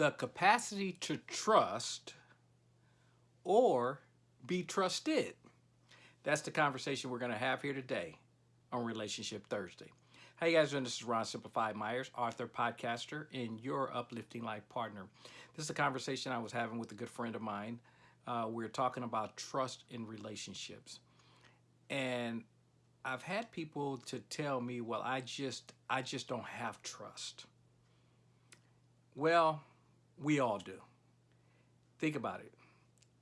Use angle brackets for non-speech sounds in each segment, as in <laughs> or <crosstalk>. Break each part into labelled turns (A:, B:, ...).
A: the capacity to trust or be trusted? That's the conversation we're going to have here today on Relationship Thursday. How you guys doing? This is Ron Simplified Myers, author, podcaster, and your uplifting life partner. This is a conversation I was having with a good friend of mine. Uh, we are talking about trust in relationships. And I've had people to tell me, well, I just, I just don't have trust. Well, we all do. Think about it.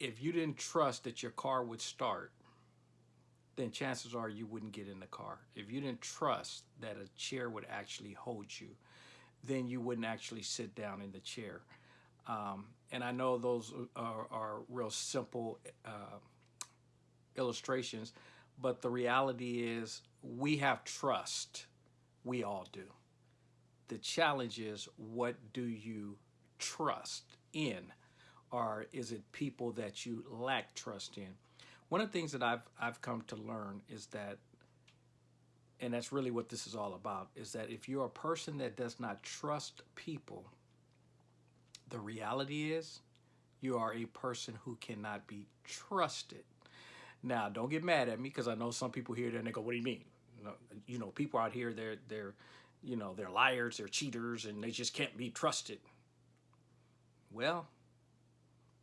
A: If you didn't trust that your car would start, then chances are you wouldn't get in the car. If you didn't trust that a chair would actually hold you, then you wouldn't actually sit down in the chair. Um, and I know those are, are real simple uh, illustrations, but the reality is we have trust. We all do. The challenge is what do you trust in? Or is it people that you lack trust in? One of the things that I've, I've come to learn is that, and that's really what this is all about, is that if you're a person that does not trust people, the reality is you are a person who cannot be trusted. Now, don't get mad at me because I know some people here and they go, "What do you mean?" You know, you know, people out here they're they're, you know, they're liars, they're cheaters, and they just can't be trusted. Well,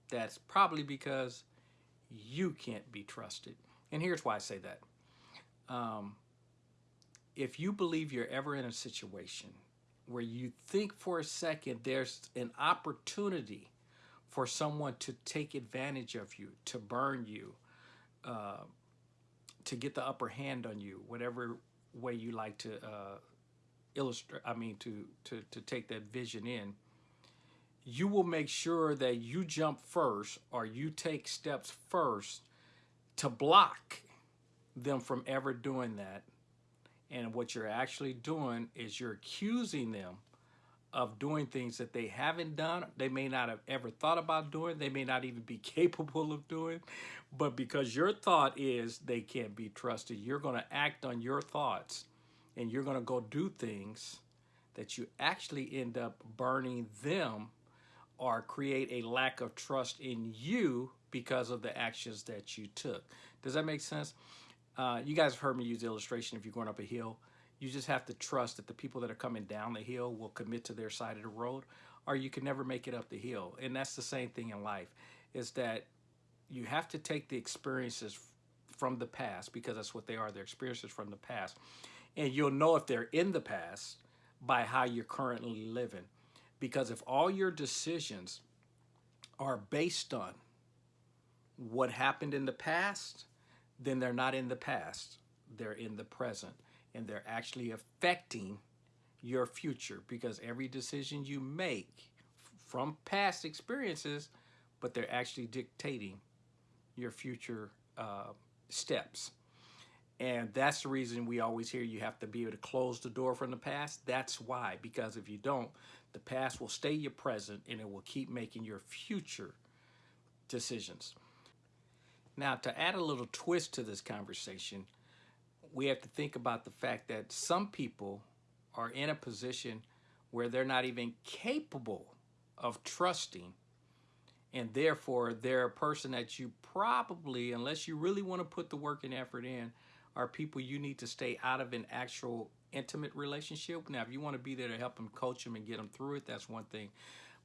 A: that's probably because you can't be trusted. And here's why I say that. Um, if you believe you're ever in a situation where you think for a second there's an opportunity for someone to take advantage of you, to burn you, uh, to get the upper hand on you, whatever way you like to uh, illustrate, I mean, to, to, to take that vision in, you will make sure that you jump first or you take steps first to block them from ever doing that. And what you're actually doing is you're accusing them of doing things that they haven't done. They may not have ever thought about doing. They may not even be <laughs> capable of doing. But because your thought is they can't be trusted, you're going to act on your thoughts and you're going to go do things that you actually end up burning them or create a lack of trust in you because of the actions that you took. Does that make sense? Uh, you guys have heard me use the illustration if you're going up a hill. You just have to trust that the people that are coming down the hill will commit to their side of the road or you can never make it up the hill. And that's the same thing in life is that you have to take the experiences from the past because that's what they are, they're experiences from the past. And you'll know if they're in the past by how you're currently living. Because if all your decisions are based on what happened in the past, then they're not in the past, they're in the present. And they're actually affecting your future because every decision you make from past experiences, but they're actually dictating your future uh, steps. And that's the reason we always hear you have to be able to close the door from the past. That's why, because if you don't, the past will stay your present and it will keep making your future decisions. Now, to add a little twist to this conversation, we have to think about the fact that some people are in a position where they're not even capable of trusting and therefore they're a person that you probably, unless you really want to put the work and effort in, are people you need to stay out of an actual intimate relationship. Now, if you want to be there to help them, coach them, and get them through it, that's one thing.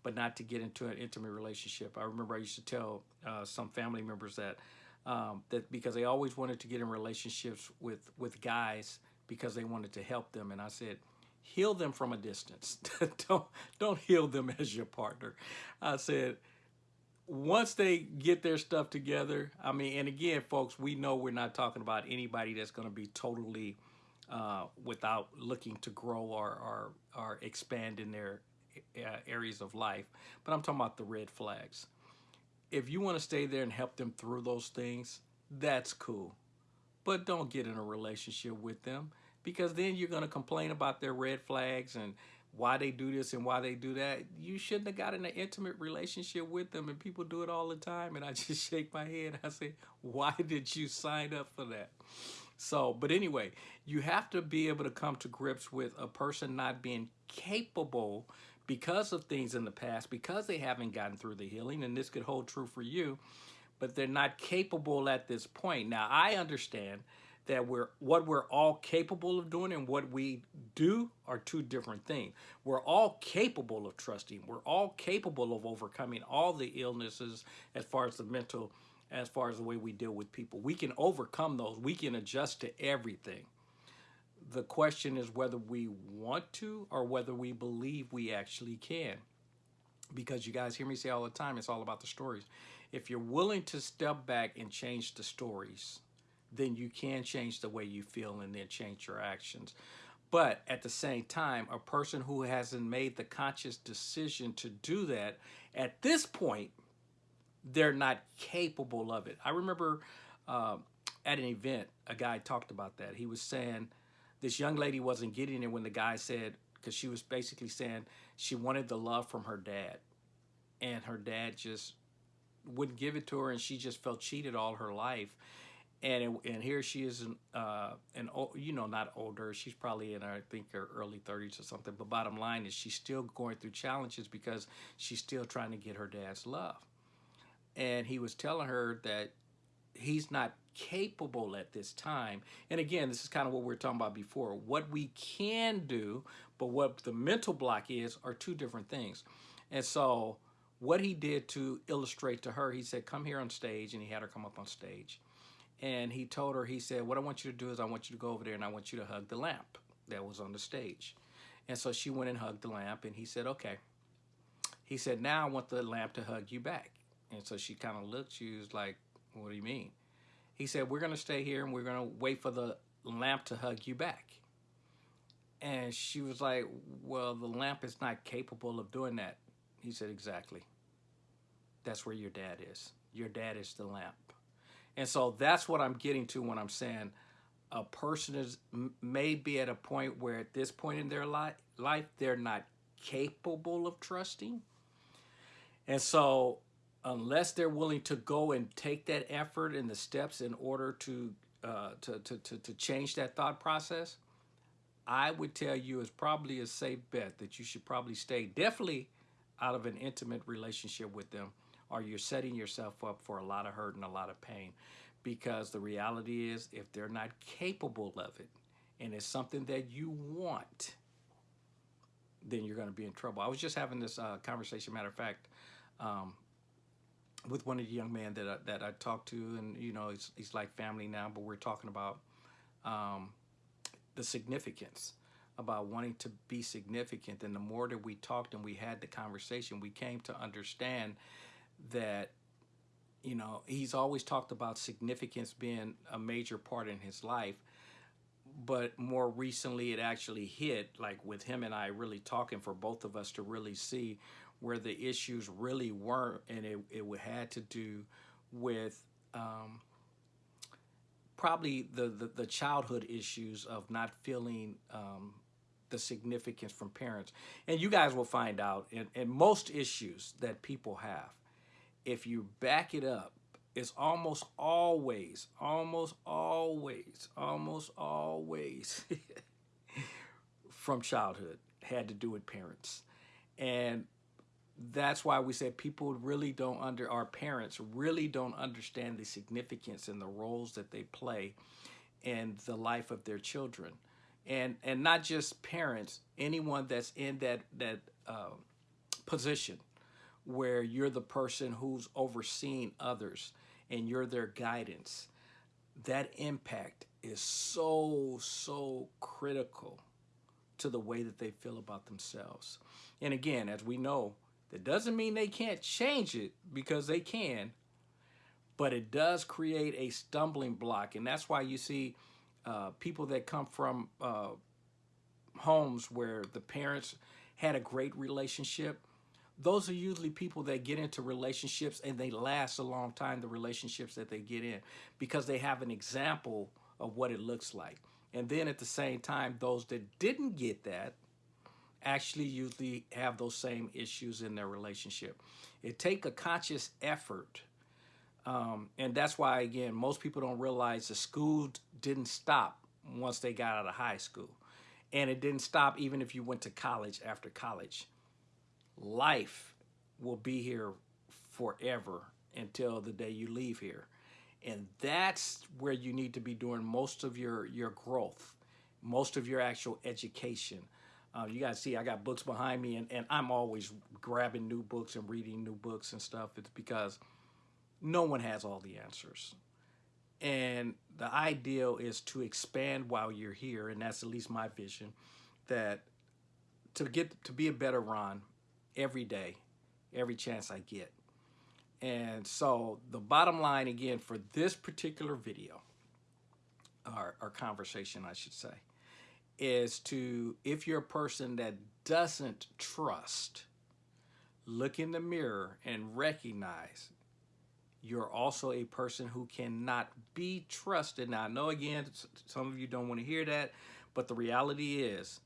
A: But not to get into an intimate relationship. I remember I used to tell uh, some family members that um, that because they always wanted to get in relationships with with guys because they wanted to help them, and I said, heal them from a distance. <laughs> don't don't heal them <laughs> as your partner. I said once they get their stuff together, I mean, and again, folks, we know we're not talking about anybody that's going to be totally uh, without looking to grow or, or, or expand in their uh, areas of life. But I'm talking about the red flags. If you want to stay there and help them through those things, that's cool. But don't get in a relationship with them because then you're going to complain about their red flags and why they do this and why they do that. You shouldn't have gotten in an intimate relationship with them, and people do it all the time. And I <laughs> just shake my head. I say, why did you sign up for that? So, but anyway, you have to be able to come to grips with a person not being capable because of things in the past, because they haven't gotten through the healing, and this could hold true for you, but they're not capable at this point. Now, I understand that we're what we're all capable of doing and what we do are two different things. We're all capable of trusting. We're all capable of overcoming all the illnesses as far as the mental, as far as the way we deal with people. We can overcome those. We can adjust to everything. The question is whether we want to or whether we believe we actually can. Because you guys hear me say all the time, it's all about the stories. If you're willing to step back and change the stories, then you can change the way you feel and then change your actions. But at the same time, a person who hasn't made the conscious decision to do that, at this point, they're not capable of it. I remember uh, at an event, a guy talked about that. He was saying this young lady wasn't getting it when the guy said, because she was basically saying she wanted the love from her dad. And her dad just wouldn't give it to her, and she just felt cheated all her life and it, and here she is, uh, an you know not older. She's probably in I think her early 30s or something. But bottom line is she's still going through challenges because she's still trying to get her dad's love. And he was telling her that he's not capable at this time. And again, this is kind of what we are talking about before. What we can do, but what the mental block is, are two different things. And so what he did to illustrate to her, he said, come here on stage, and he had her come up on stage and he told her, he said, what I want you to do is I want you to go over there and I want you to hug the lamp that was on the stage. And so she went and hugged the lamp and he said, okay. He said, now I want the lamp to hug you back. And so she kind of looked, she was like, what do you mean? He said, we're going to stay here and we're going to wait for the lamp to hug you back. And she was like, well, the lamp is not capable of doing that. He said, exactly. That's where your dad is. Your dad is the lamp. And so that's what I'm getting to when I'm saying a person is may be at a point where at this point in their li life they're not capable of trusting. And so unless they're willing to go and take that effort and the steps in order to uh, to, to, to, to change that thought process, I would tell you it's probably a safe bet that you should probably stay definitely out of an intimate relationship with them or you're setting yourself up for a lot of hurt and a lot of pain. Because the reality is if they're not capable of it and it's something that you want then you're going to be in trouble. I was just having this uh, conversation matter of fact um, with one of the young men that I, that I talked to and you know he's, he's like family now but we're talking about um, the significance about wanting to be significant. And the more that we talked and we had the conversation we came to understand that you know he's always talked about significance being a major part in his life but more recently it actually hit like with him and I really talking for both of us to really see where the issues really weren't, and it, it had to do with um, probably the, the, the, childhood issues of not feeling um, the significance from parents. And you guys will find out in, most issues that people have, if you back it up, it's almost always, almost always, almost always <laughs> from childhood had to do with parents. And that's why we said people really don't under our parents really don't understand the significance and the roles that they play in the life of their children and and not just parents anyone that's in that that uh, position where you're the person who's overseeing others and you're their guidance, that impact is so, so critical to the way that they feel about themselves. And again, as we know, that doesn't mean they can't change it because they can, but it does create a stumbling block. And that's why you see uh, people that come from uh, homes where the parents had a great relationship, those are usually people that get into relationships and they last a long time, the relationships that they get in, because they have an example of what it looks like. And then at the same time, those that didn't get that actually usually have those same issues in their relationship. It take a conscious effort. Um, and that's why, again, most people don't realize the school didn't stop once they got out of high school. And it didn't stop even if you went to college after college life will be here forever until the day you leave here. And that's where you need to be doing most of your, your growth, most of your actual education. Uh, you guys see, I got books behind me, and, and I'm always grabbing new books and reading new books and stuff. It's because no one has all the answers. And the ideal is to expand while you're here, and that's at least my vision, that to get to be a better Ron every day, every chance I get. And so the bottom line again for this particular video, or, or conversation I should say, is to, if you're a person that doesn't trust, look in the mirror and recognize you're also a person who cannot be trusted. Now, I know again, some of you don't want to hear that, but the reality is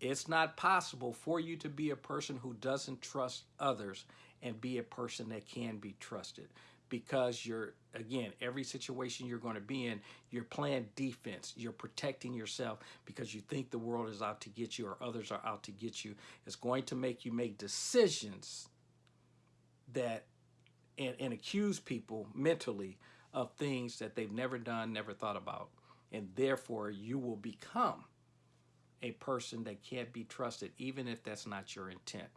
A: it's not possible for you to be a person who doesn't trust others and be a person that can be trusted because you're again every situation you're going to be in you're playing defense you're protecting yourself because you think the world is out to get you or others are out to get you. It's going to make you make decisions that and, and accuse people mentally of things that they've never done never thought about. And therefore you will become a person that can't be trusted even if that's not your intent.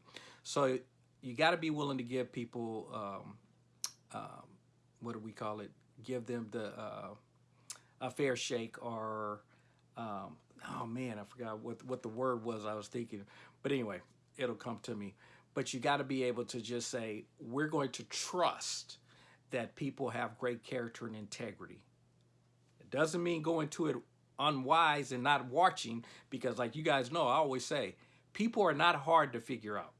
A: So you got to be willing to give people um, um, what do we call it? Give them the uh, a fair shake or um, oh man, I forgot what what the word was I was thinking. But anyway, it'll come to me. But you got to be able to just say we're going to trust that people have great character and integrity. It doesn't mean going to it unwise and not watching because like you guys know, I always say people are not hard to figure out.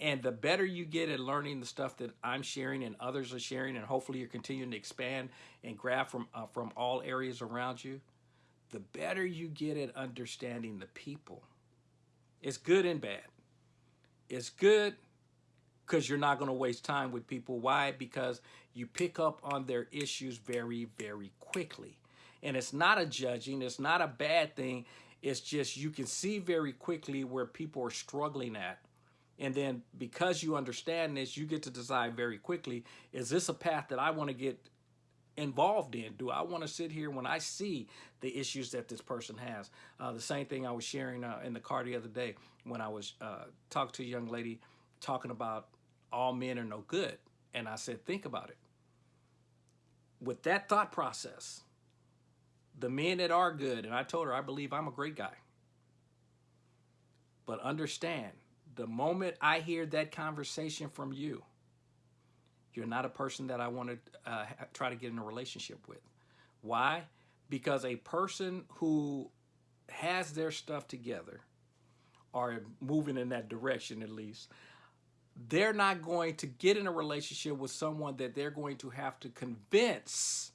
A: And the better you get at learning the stuff that I'm sharing and others are sharing, and hopefully you're continuing to expand and grab from, uh, from all areas around you, the better you get at understanding the people. It's good and bad. It's good because you're not going to waste time with people. Why? Because you pick up on their issues very, very quickly. And it's not a judging, it's not a bad thing. It's just you can see very quickly where people are struggling at and then because you understand this, you get to decide very quickly, is this a path that I want to get involved in? Do I want to sit here when I see the issues that this person has? Uh, the same thing I was sharing uh, in the car the other day when I was uh, talking to a young lady talking about all men are no good. And I said, think about it. With that thought process, the men that are good, and I told her, I believe I'm a great guy. But understand, the moment I hear that conversation from you, you're not a person that I want to uh, try to get in a relationship with. Why? Because a person who has their stuff together, or moving in that direction at least, they're not going to get in a relationship with someone that they're going to have to convince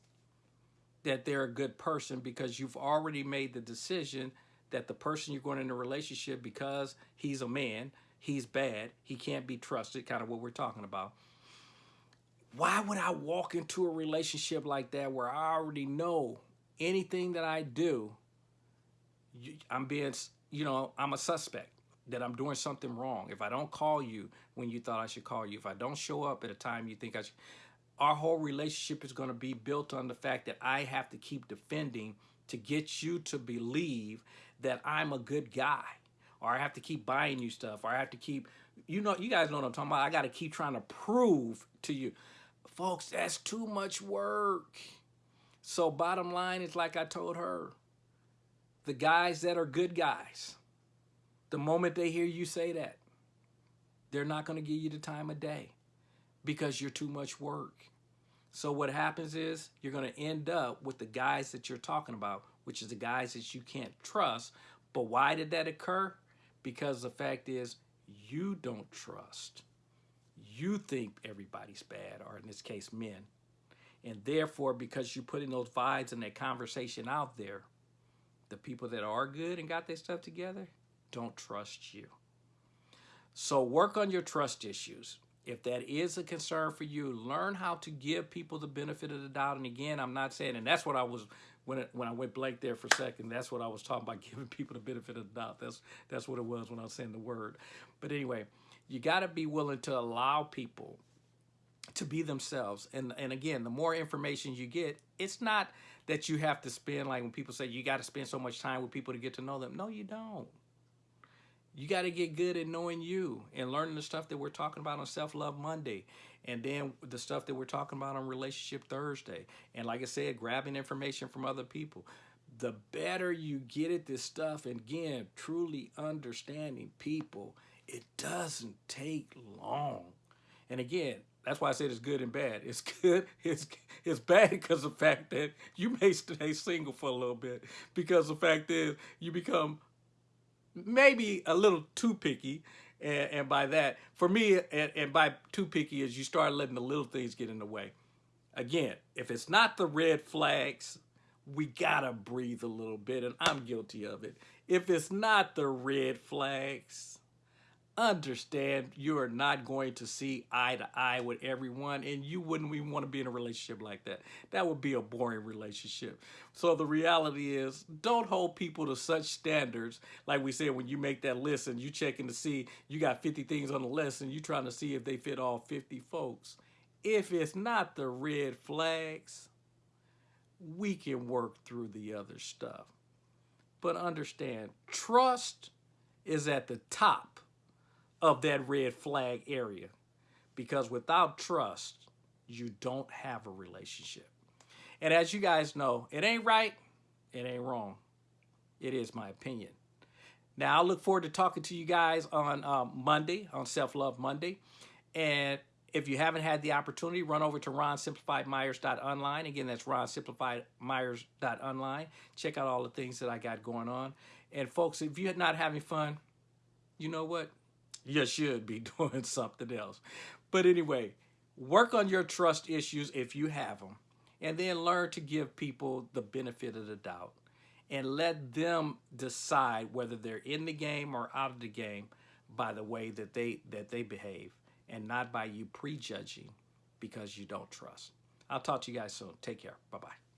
A: that they're a good person because you've already made the decision that the person you're going in a relationship because he's a man he's bad, he can't be trusted, kind of what we're talking about. Why would I walk into a relationship like that where I already know anything that I do, I'm being, you know, I'm a suspect that I'm doing something wrong. If I don't call you when you thought I should call you, if I don't show up at a time you think I should, our whole relationship is going to be built on the fact that I have to keep defending to get you to believe that I'm a good guy or I have to keep buying you stuff, or I have to keep, you know, you guys know what I'm talking about. I got to keep trying to prove to you. Folks, that's too much work. So bottom line is like I told her, the guys that are good guys, the moment they hear you say that, they're not going to give you the time of day because you're too much work. So what happens is you're going to end up with the guys that you're talking about, which is the guys that you can't trust. But why did that occur? Because the fact is you don't trust. You think everybody's bad, or in this case, men. And therefore, because you're putting those vibes and that conversation out there, the people that are good and got their stuff together don't trust you. So work on your trust issues. If that is a concern for you, learn how to give people the benefit of the doubt. And again, I'm not saying, and that's what I was when it, when I went blank there for a second, that's what I was talking about, <laughs> giving people the benefit of the doubt. That's that's what it was when I was saying the word. But anyway, You got to be willing to allow people to be themselves. And and again, the more information you get, it's not that you have to spend like when people say you got to spend so much time with people to get to know them. No, you don't. You got to get good at knowing you and learning the stuff that we're talking about on Self Love Monday. And then the stuff that we're talking about on Relationship Thursday. And like I said, grabbing information from other people. The better you get at this stuff, and again, truly understanding people, it doesn't take long. And again, that's why I said it's good and bad. It's <laughs> good, it's it's bad because the fact that you may stay single for a little bit because the fact is you become maybe a little too picky. And, and by that, for me, and, and by too picky is you start letting the little things get in the way. Again, if it's not the red flags, we gotta breathe a little bit, and I'm guilty of it. If it's not the red flags, understand you are not going to see eye to eye with everyone and you wouldn't even want to be in a relationship like that. That would be a boring relationship. So the reality is don't hold people to such standards. Like we said when you make that list and you checking to see you got 50 things on the list and you trying to see if they fit all 50 folks. If it's not the red flags we can work through the other stuff. But understand trust is at the top of that red flag area. Because without trust, you don't have a relationship. And as you guys know, it ain't right, it ain't wrong. It is my opinion. Now, I look forward to talking to you guys on um, Monday, on Self Love Monday. And if you haven't had the opportunity, run over to ronsimplifiedmyers.online. Again, that's ronsimplifiedmyers.online. Check out all the things that I got going on. And folks, if you're not having fun, you know what? You should be <laughs> doing something else. But anyway, work on your trust issues if you have them, and then learn to give people the benefit of the doubt and let them decide whether they're in the game or out of the game by the way that they that they behave and not by you prejudging because you don't trust. I'll talk to you guys soon. Take care. Bye-bye.